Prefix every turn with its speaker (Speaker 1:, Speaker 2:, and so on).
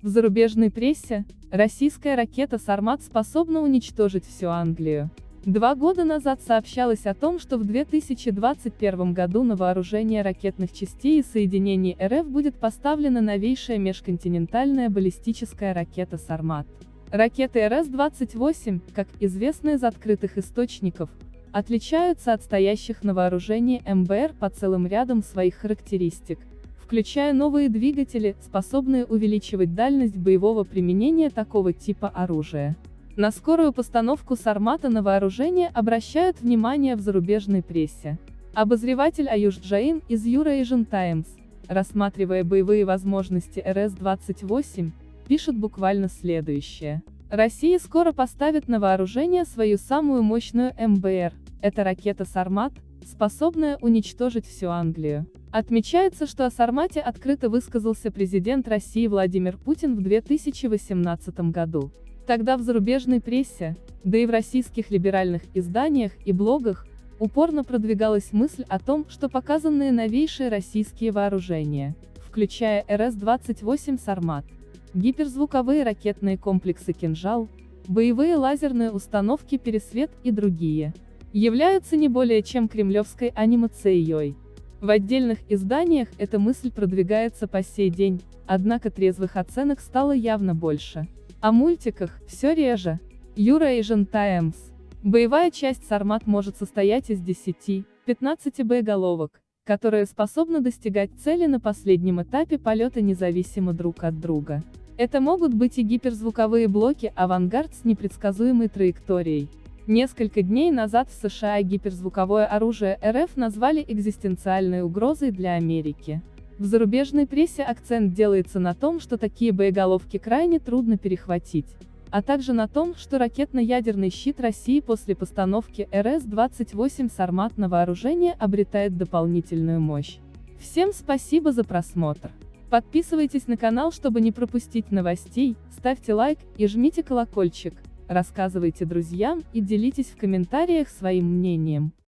Speaker 1: В зарубежной прессе, российская ракета «Сармат» способна уничтожить всю Англию. Два года назад сообщалось о том, что в 2021 году на вооружение ракетных частей и соединений РФ будет поставлена новейшая межконтинентальная баллистическая ракета «Сармат». Ракеты РС-28, как известно из открытых источников, отличаются от стоящих на вооружении МБР по целым рядам своих характеристик, включая новые двигатели, способные увеличивать дальность боевого применения такого типа оружия. На скорую постановку Сармата на вооружение обращают внимание в зарубежной прессе. Обозреватель Аюш Джаин из Eurasian Times, рассматривая боевые возможности РС-28, пишет буквально следующее. Россия скоро поставит на вооружение свою самую мощную МБР, это ракета «Сармат», способная уничтожить всю Англию. Отмечается, что о «Сармате» открыто высказался президент России Владимир Путин в 2018 году. Тогда в зарубежной прессе, да и в российских либеральных изданиях и блогах, упорно продвигалась мысль о том, что показанные новейшие российские вооружения, включая РС-28 «Сармат», гиперзвуковые ракетные комплексы «Кинжал», боевые лазерные установки «Пересвет» и другие, являются не более чем кремлевской анимацией. В отдельных изданиях эта мысль продвигается по сей день, однако трезвых оценок стало явно больше. О мультиках, все реже. Юра Asian Times. Боевая часть Сармат может состоять из 10-15 боеголовок, которые способны достигать цели на последнем этапе полета независимо друг от друга. Это могут быть и гиперзвуковые блоки «Авангард» с непредсказуемой траекторией. Несколько дней назад в США гиперзвуковое оружие РФ назвали экзистенциальной угрозой для Америки. В зарубежной прессе акцент делается на том, что такие боеголовки крайне трудно перехватить а также на том, что ракетно-ядерный щит России после постановки РС-28 «Сармат» на вооружение обретает дополнительную мощь. Всем спасибо за просмотр. Подписывайтесь на канал, чтобы не пропустить новостей, ставьте лайк и жмите колокольчик, рассказывайте друзьям и делитесь в комментариях своим мнением.